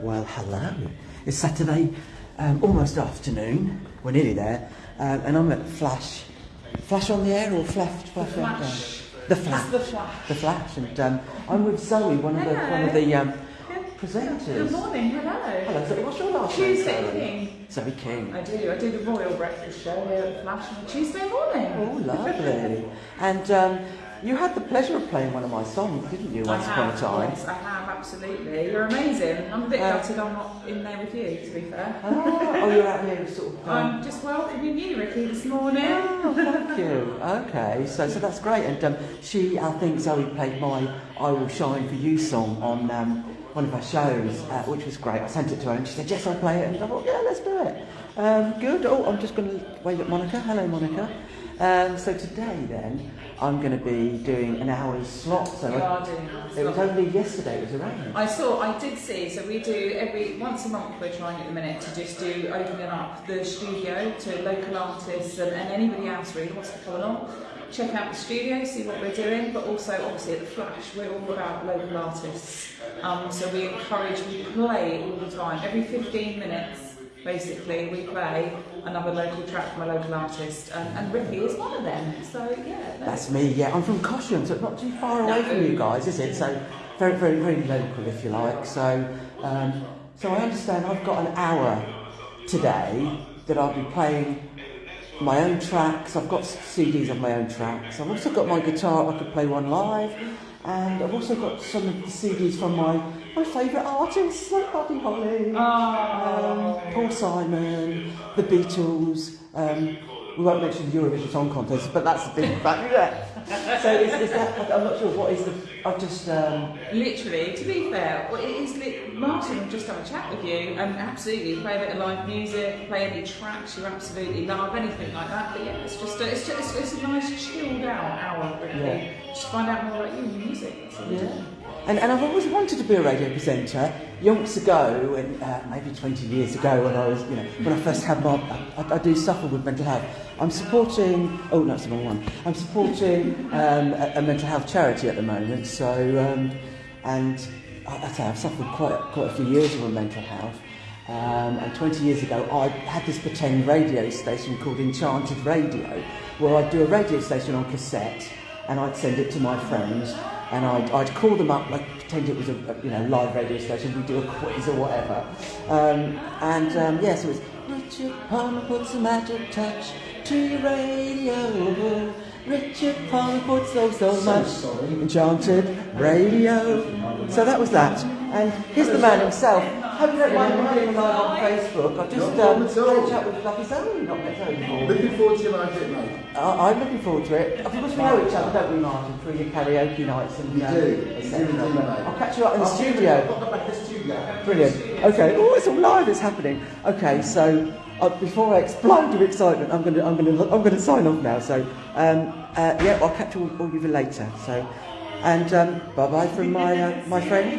Well, hello. It's Saturday, um, almost afternoon. We're nearly there, um, and I'm at Flash. Flash on the air or Flash? Flash. on- Flash. The Flash. The Flash. The Flash, and um, I'm with Zoe, one of the one of the um, presenters. Good morning, hello. Hello, Zoe. What's your last name? Tuesday Zoe? King. Zoe King. I do, I do the Royal Breakfast Show here at the Flash on Tuesday morning. Oh, lovely. and um, you had the pleasure of playing one of my songs, didn't you, once upon a time? Yes, I have, absolutely. You're amazing. I'm a bit Uh, gutted I'm not in there with you, to be fair. Ah, oh, you're out here sort of. Um, I'm just welcoming you, Ricky, this morning. Oh, thank you. Okay, so so that's great. And um, she, I think Zoe played my "I Will Shine for You" song on um, one of her shows, uh, which was great. I sent it to her, and she said, "Yes, I'll play it." And I thought, "Yeah, let's do it." Um, good. Oh, I'm just going to wave at Monica. Hello, Monica. Um, so today, then, I'm going to be doing an hour's slot. So You I- are doing that. it was only yesterday. It was around. I saw, I did see, so we do every, once a month we're trying at the minute to just do opening up the studio to local artists and, and anybody else really wants come along. Check out the studio, see what we're doing, but also obviously at the Flash we're all about local artists. Um, so we encourage, we play all the time, every 15 minutes basically we play another local track from a local artist and, and Ricky is one of them. So yeah, no. That's me, yeah. I'm from Cosham, so it's not too far away from you guys, is it? So very, very, very local, if you like. So, um, so I understand I've got an hour today that I'll be playing my own tracks. I've got CDs of my own tracks. I've also got my guitar. I could play one live, and I've also got some of the CDs from my my favourite artists like Buddy Holly, Oh. um, Paul Simon, the Beatles. Um, we won't mention the Eurovision Song Contest, but that's a big fact, yeah. So is, is that? I'm not sure what is the. I've just. Um, Literally, to be fair, well, it is lit- Martin just have a chat with you and absolutely play a bit of live music, play any tracks you absolutely love, anything like that. But yeah, it's just a, it's just it's, a nice chilled out hour, really. Yeah. Just find out more about you and your music. That's all we do. Yeah. And, and I've always wanted to be a radio presenter. Yonks ago, when, uh, maybe 20 years ago, when I was, you know, when I first had my, I, I do suffer with mental health. I'm supporting, oh no, it's the wrong one. I'm supporting um, a, a mental health charity at the moment. So, um, and I, I say I've suffered quite, quite a few years with mental health. Um, and 20 years ago, I had this pretend radio station called Enchanted Radio, where I'd do a radio station on cassette, and I'd send it to my friends, and I'd, I'd call them up, like pretend it was a, a, you know live radio station. We'd do a quiz or whatever, um, and um, yeah, so it was Richard Palmer puts a magic touch to your radio. Richard Palmer puts so so much enchanted radio. So that was that, and here's the man himself. Hope you don't mind me having him live on Facebook. I've just No um, problem at had a chat with Lucky Zoe, not met Zoe before. Looking forward to your live hit, mate. I- I'm looking forward to it. Of course, we know each other, don't we, Martin, through your karaoke nights and You uh, do. You et do mate. I'll catch you up in the studio. Pop up at the studio. Brilliant. Okay. Oh, it's all live. It's happening. Okay. So uh, before I explode with excitement, I'm gonna, I'm gonna, I'm gonna sign off now. So um, uh, yeah, I'll catch all, all of you later. So, and um, bye bye from my, uh, my friend.